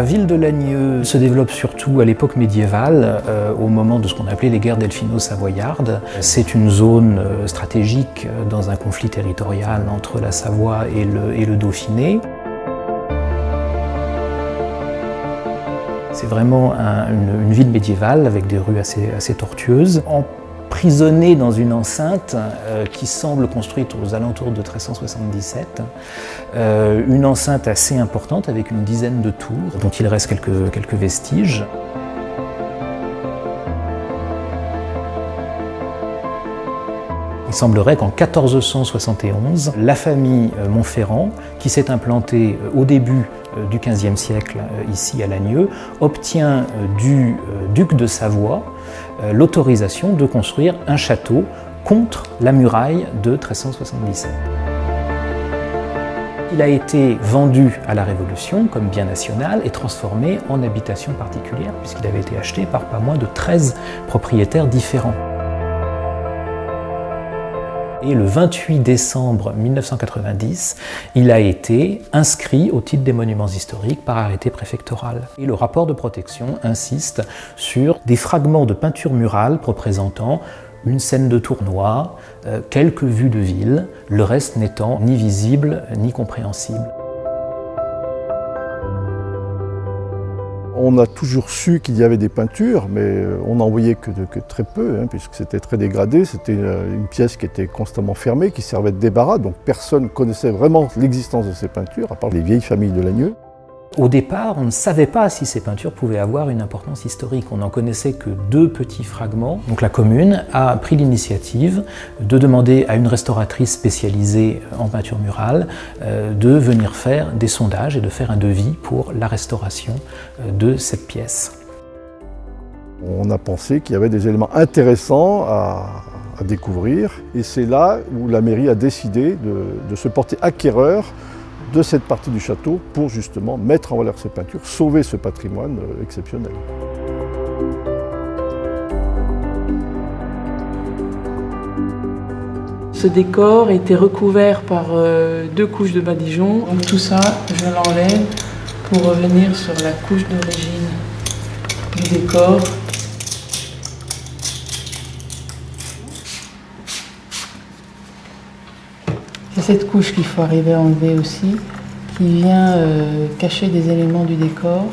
La ville de Lagneux se développe surtout à l'époque médiévale, euh, au moment de ce qu'on appelait les guerres delphino-savoyardes. C'est une zone euh, stratégique dans un conflit territorial entre la Savoie et le, Dauphiné. C'est vraiment une, ville médiévale avec des rues assez tortueuses emprisonné dans une enceinte euh, qui semble construite aux alentours de 1377. Euh, une enceinte assez importante avec une dizaine de tours dont il reste quelques, quelques vestiges. Il semblerait qu'en 1471, la famille euh, Montferrand, qui s'est implantée au début du XVe siècle ici à Lagneux, obtient du duc de Savoie l'autorisation de construire un château contre la muraille de 1377. Il a été vendu à la Révolution comme bien national et transformé en habitation particulière puisqu'il avait été acheté par pas moins de 13 propriétaires différents. Et le 28 décembre 1990, il a été inscrit au titre des monuments historiques par arrêté préfectoral. Et le rapport de protection insiste sur des fragments de peinture murale représentant une scène de tournoi, euh, quelques vues de ville, le reste n'étant ni visible ni compréhensible. On a toujours su qu'il y avait des peintures, mais euh, on n'en voyait que, très peu, hein, puisque c'était très dégradé. C'était euh, une pièce qui était constamment fermée, qui servait de débarras, donc personne ne connaissait vraiment l'existence de ces peintures, à part les vieilles familles de Lagneux. Au départ, on ne savait pas si ces peintures pouvaient avoir une importance historique. On n'en connaissait que deux petits fragments. Donc la commune a pris l'initiative de demander à une restauratrice spécialisée en peinture murale euh, de venir faire des sondages et de faire un devis pour la restauration euh, de cette pièce. On a pensé qu'il y avait des éléments intéressants à, découvrir et c'est là où la mairie a décidé de se porter acquéreur de cette partie du château pour justement mettre en valeur ces peintures, sauver ce patrimoine euh, exceptionnel. Ce décor était recouvert par euh, deux couches de badigeon. Donc tout ça, je l'enlève pour revenir sur la couche d'origine du décor C'est cette couche qu'il faut arriver à enlever aussi, qui vient euh, cacher des éléments du décor.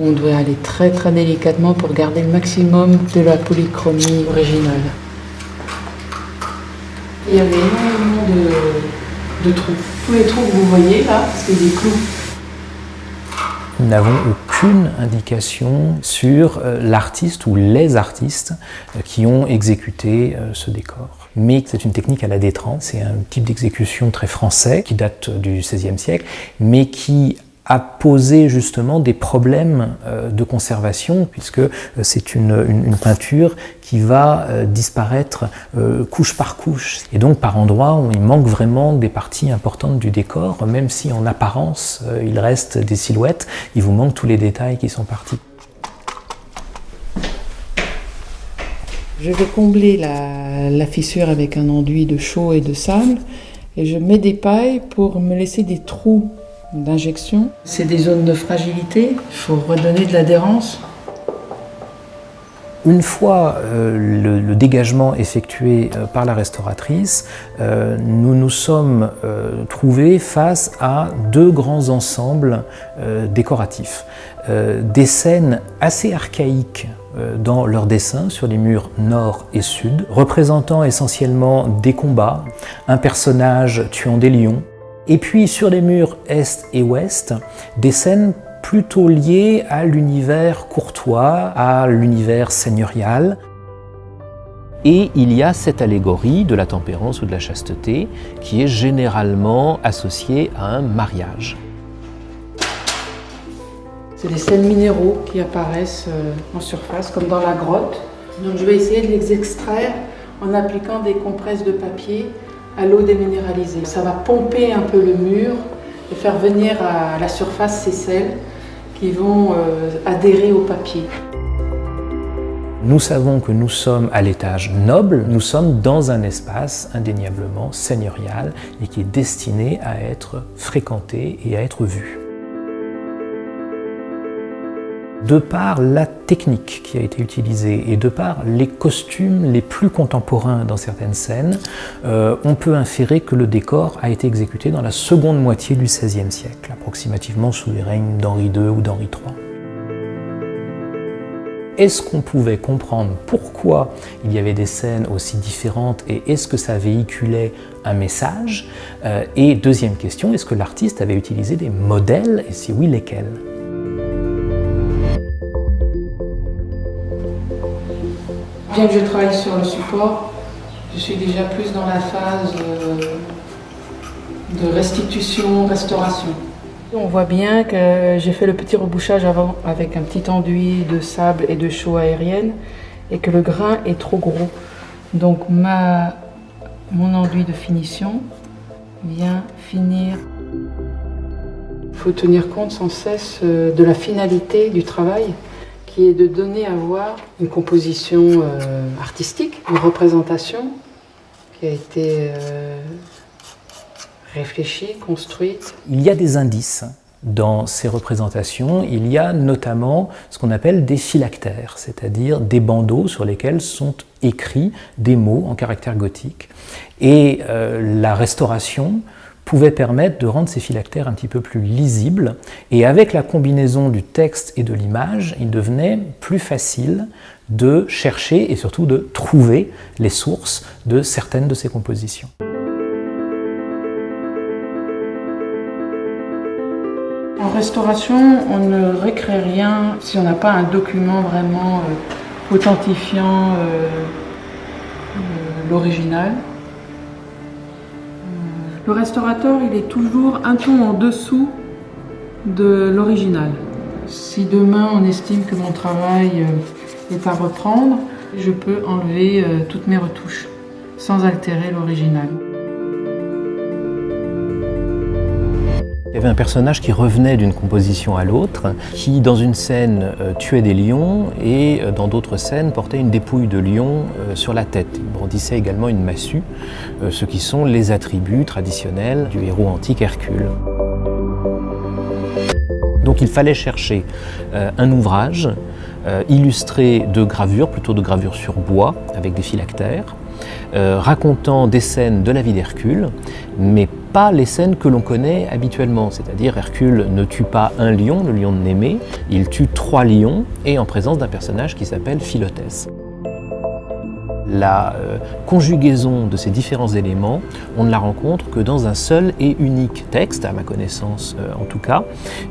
On doit aller très très délicatement pour garder le maximum de la polychromie originale. Il y avait énormément de, trous. Tous les trous que vous voyez là, c'est des clous. Nous n'avons aucune indication sur euh, l'artiste ou les artistes euh, qui ont exécuté ce décor mais c'est une technique à la détrance, c'est un type d'exécution très français qui date du XVIe siècle, mais qui a posé justement des problèmes euh, de conservation puisque euh, c'est une, peinture qui va euh, disparaître couche par couche. Et donc par endroits, il manque vraiment des parties importantes du décor, même si en apparence il reste des silhouettes, il vous manque tous les détails qui sont partis. Je vais combler la, fissure avec un enduit de chaux et de sable et je mets des pailles pour me laisser des trous d'injection. C'est des zones de fragilité, il faut redonner de l'adhérence. Une fois euh, le, dégagement effectué euh, par la restauratrice, euh, nous nous sommes trouvés face à deux grands ensembles décoratifs. des scènes assez archaïques dans leurs dessins sur les murs nord et sud, représentant essentiellement des combats, un personnage tuant des lions, et puis sur les murs est et ouest, des scènes plutôt lié à l'univers courtois, à l'univers seigneurial. Et il y a cette allégorie de la tempérance ou de la chasteté qui est généralement associée à un mariage. C'est des scènes minéraux qui apparaissent euh, en surface, comme dans la grotte. Donc je vais essayer de les extraire en appliquant des compresses de papier à l'eau déminéralisée. Ça va pomper un peu le mur et faire venir à la surface ces sels qui vont euh, adhérer au papier. Nous savons que nous sommes à l'étage noble, nous sommes dans un espace indéniablement seigneurial et qui est destiné à être fréquenté et à être vu. De par la technique qui a été utilisée et de par les costumes les plus contemporains dans certaines scènes, euh, on peut inférer que le décor a été exécuté dans la seconde moitié du XVIe siècle, approximativement sous les règnes d'Henri II ou d'Henri III est-ce qu'on pouvait comprendre pourquoi il y avait des scènes aussi différentes et est-ce que ça véhiculait un message? Euh, Et deuxième question, est-ce que l'artiste avait utilisé des modèles? Et si oui, lesquels? Bien que je travaille sur le support, je suis déjà plus dans la phase euh, de restitution, restauration. On voit bien que j'ai fait le petit rebouchage avant avec un petit enduit de sable et de chaux aérienne et que le grain est trop gros. Donc ma, mon enduit de finition vient finir. Il faut tenir compte sans cesse euh, de la finalité du travail qui est de donner à voir une composition euh, artistique, une représentation qui a été euh, réfléchie, construite. Il y a des indices dans ces représentations. Il y a notamment ce qu'on appelle des phylactères, c'est-à-dire des bandeaux sur lesquels sont écrits des mots en caractère gothique. Et euh, la restauration pouvait permettre de rendre ces phylactères un petit peu plus lisibles. Et avec la combinaison du texte et de l'image, il devenait plus facile de chercher et surtout de trouver les sources de certaines de ces compositions. En restauration, on ne récrée rien si on n'a pas un document vraiment euh, authentifiant euh, euh, l'original. Le restaurateur, il est toujours un ton en dessous de l'original. Si demain on estime que mon travail est à reprendre, je peux enlever toutes mes retouches sans altérer l'original. Il y avait un personnage qui revenait d'une composition à l'autre, qui dans une scène euh, tuait des lions et euh, dans d'autres scènes portait une dépouille de lion euh, sur la tête. Il brandissait également une massue, ce qui sont les attributs traditionnels du héros antique Hercule. Donc il fallait chercher un ouvrage illustré de gravures, plutôt de gravures sur bois, avec des phylactères, racontant des scènes de la vie d'Hercule, mais pas les scènes que l'on connaît habituellement, c'est-à-dire Hercule ne tue pas un lion, le lion de Némée, il tue trois lions et en présence d'un personnage qui s'appelle Philotès. La euh, conjugaison de ces différents éléments, on ne la rencontre que dans un seul et unique texte, à ma connaissance euh, en tout cas,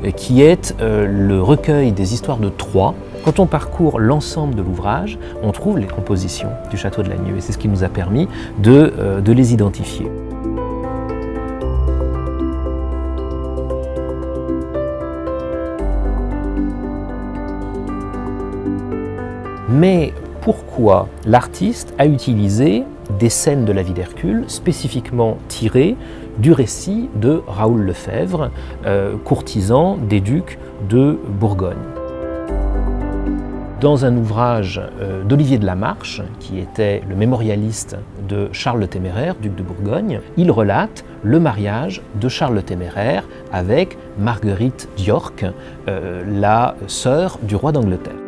euh, qui est le recueil des histoires de Troie. Quand on parcourt l'ensemble de l'ouvrage, on trouve les compositions du château de Lagnieu et c'est ce qui nous a permis de les identifier. Mais pourquoi l'artiste a utilisé des scènes de la vie d'Hercule spécifiquement tirées du récit de Raoul Lefebvre, euh, courtisan des ducs de Bourgogne. Dans un ouvrage euh, d'Olivier de la Marche, qui était le mémorialiste de Charles le Téméraire, duc de Bourgogne, il relate le mariage de Charles le Téméraire avec Marguerite d'York, euh, la sœur du roi d'Angleterre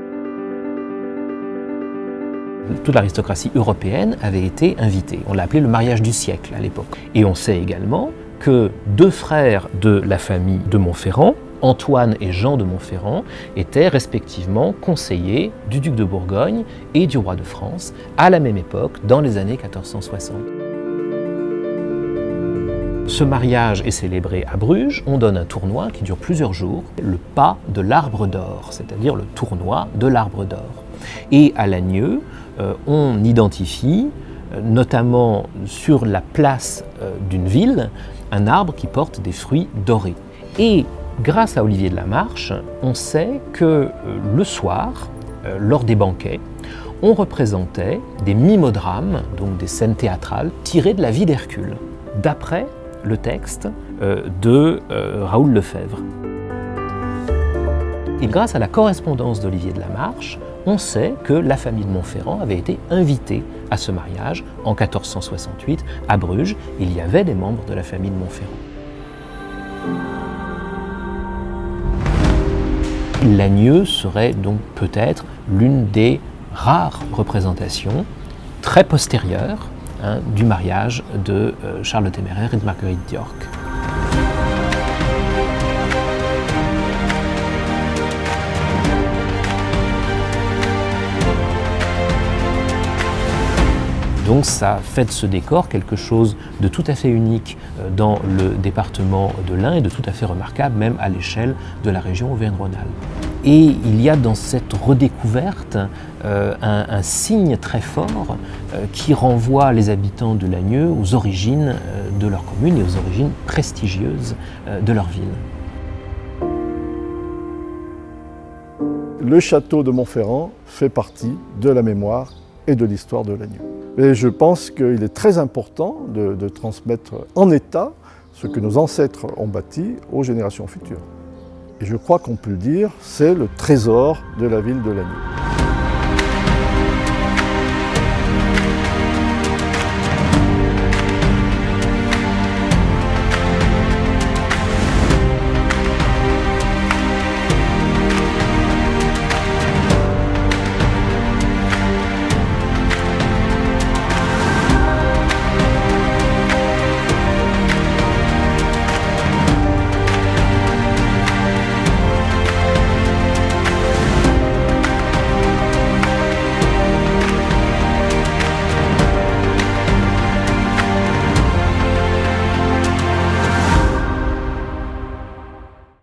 toute l'aristocratie européenne avait été invitée. On l'a appelé le mariage du siècle à l'époque. Et on sait également que deux frères de la famille de Montferrand, Antoine et Jean de Montferrand, étaient respectivement conseillers du duc de Bourgogne et du roi de France à la même époque, dans les années 1460. Ce mariage est célébré à Bruges, on donne un tournoi qui dure plusieurs jours, le pas de l'arbre d'or, c'est-à-dire le tournoi de l'arbre d'or. Et à Lagneux, on identifie, euh, notamment sur la place euh, d'une ville, un arbre qui porte des fruits dorés. Et grâce à Olivier de la Marche, on sait que le soir, lors des banquets, on représentait des mimodrames, donc des scènes théâtrales, tirées de la vie d'Hercule, d'après le texte de Raoul Lefebvre. Et grâce à la correspondance d'Olivier de la Marche, on sait que la famille de Montferrand avait été invitée à ce mariage en 1468 à Bruges. Il y avait des membres de la famille de Montferrand. Lagneux serait donc peut-être l'une des rares représentations très postérieures hein, du mariage de euh, Charles le Téméraire et de Marguerite d'York. Donc ça fait de ce décor quelque chose de tout à fait unique euh, dans le département de l'Ain et de tout à fait remarquable même à l'échelle de la région Auvergne-Rhône-Alpes. Et il y a dans cette redécouverte euh, un, signe très fort euh, qui renvoie les habitants de Lagneux aux origines de leur commune et aux origines prestigieuses de leur ville. Le château de Montferrand fait partie de la mémoire et de l'histoire de Lagneux. Et je pense qu'il est très important de, transmettre en état ce que nos ancêtres ont bâti aux générations futures. Et je crois qu'on peut le dire, c'est le trésor de la ville de Lannion.